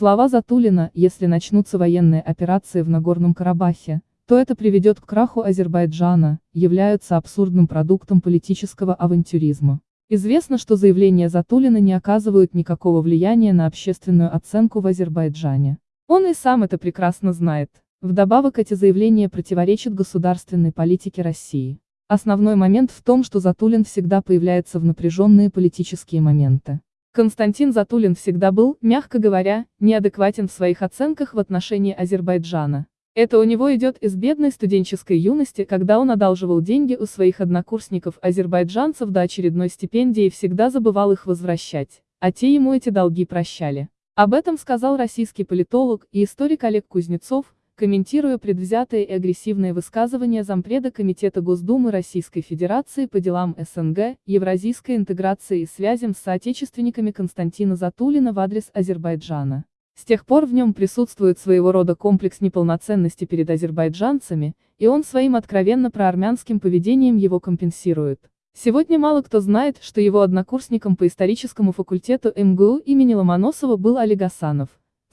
Слова Затулина, если начнутся военные операции в Нагорном Карабахе, то это приведет к краху Азербайджана, являются абсурдным продуктом политического авантюризма. Известно, что заявления Затулина не оказывают никакого влияния на общественную оценку в Азербайджане. Он и сам это прекрасно знает. Вдобавок эти заявления противоречат государственной политике России. Основной момент в том, что Затулин всегда появляется в напряженные политические моменты. Константин Затулин всегда был, мягко говоря, неадекватен в своих оценках в отношении Азербайджана. Это у него идет из бедной студенческой юности, когда он одалживал деньги у своих однокурсников-азербайджанцев до очередной стипендии и всегда забывал их возвращать, а те ему эти долги прощали. Об этом сказал российский политолог и историк Олег Кузнецов, комментируя предвзятые и агрессивные высказывания зампреда Комитета Госдумы Российской Федерации по делам СНГ, евразийской интеграции и связям с соотечественниками Константина Затулина в адрес Азербайджана. С тех пор в нем присутствует своего рода комплекс неполноценности перед азербайджанцами, и он своим откровенно проармянским поведением его компенсирует. Сегодня мало кто знает, что его однокурсником по историческому факультету МГУ имени Ломоносова был Олег Асанов,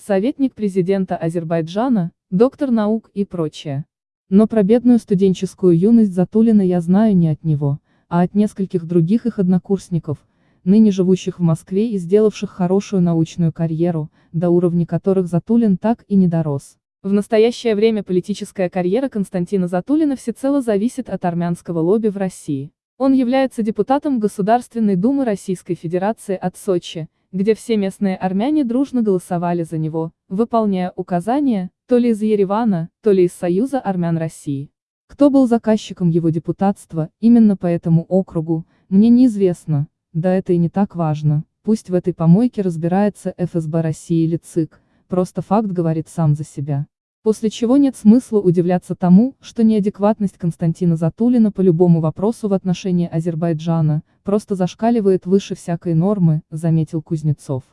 советник президента Азербайджана, доктор наук и прочее. Но про бедную студенческую юность Затулина я знаю не от него, а от нескольких других их однокурсников, ныне живущих в Москве и сделавших хорошую научную карьеру, до уровня которых Затулин так и не дорос. В настоящее время политическая карьера Константина Затулина всецело зависит от армянского лобби в России. Он является депутатом Государственной Думы Российской Федерации от Сочи, где все местные армяне дружно голосовали за него, выполняя указания, то ли из Еревана, то ли из Союза армян России. Кто был заказчиком его депутатства, именно по этому округу, мне неизвестно, да это и не так важно, пусть в этой помойке разбирается ФСБ России или ЦИК, просто факт говорит сам за себя. После чего нет смысла удивляться тому, что неадекватность Константина Затулина по любому вопросу в отношении Азербайджана, просто зашкаливает выше всякой нормы, заметил Кузнецов.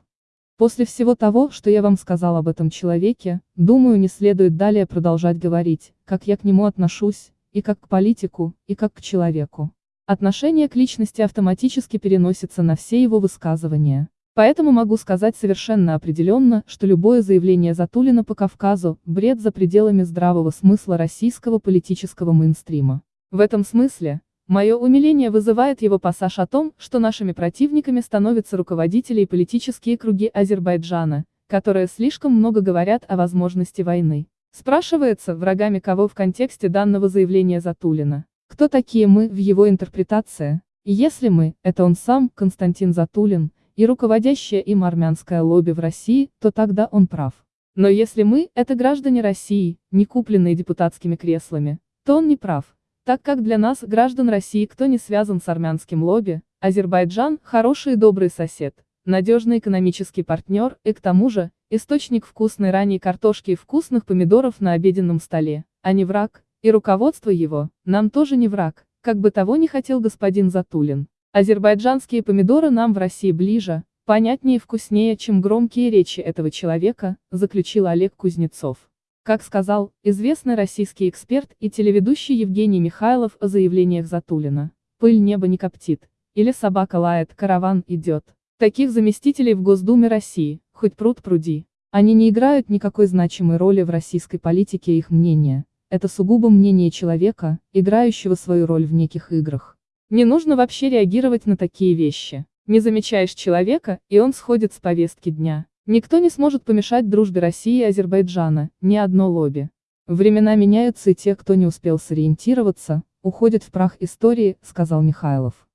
После всего того, что я вам сказал об этом человеке, думаю не следует далее продолжать говорить, как я к нему отношусь, и как к политику, и как к человеку. Отношение к личности автоматически переносится на все его высказывания. Поэтому могу сказать совершенно определенно, что любое заявление Затулина по Кавказу – бред за пределами здравого смысла российского политического мейнстрима. В этом смысле, Мое умиление вызывает его пассаж о том, что нашими противниками становятся руководители и политические круги Азербайджана, которые слишком много говорят о возможности войны. Спрашивается, врагами кого в контексте данного заявления Затулина. Кто такие мы в его интерпретации? Если мы, это он сам, Константин Затулин, и руководящее им армянское лобби в России, то тогда он прав. Но если мы, это граждане России, не купленные депутатскими креслами, то он не прав. Так как для нас, граждан России, кто не связан с армянским лобби, Азербайджан – хороший и добрый сосед, надежный экономический партнер, и к тому же, источник вкусной ранней картошки и вкусных помидоров на обеденном столе, а не враг, и руководство его, нам тоже не враг, как бы того не хотел господин Затулин. Азербайджанские помидоры нам в России ближе, понятнее и вкуснее, чем громкие речи этого человека, заключил Олег Кузнецов. Как сказал известный российский эксперт и телеведущий Евгений Михайлов о заявлениях Затулина, пыль неба не коптит, или собака лает, караван идет. Таких заместителей в Госдуме России, хоть пруд пруди. Они не играют никакой значимой роли в российской политике их мнение, это сугубо мнение человека, играющего свою роль в неких играх. Не нужно вообще реагировать на такие вещи. Не замечаешь человека, и он сходит с повестки дня. Никто не сможет помешать дружбе России и Азербайджана, ни одно лобби. Времена меняются и те, кто не успел сориентироваться, уходят в прах истории, сказал Михайлов.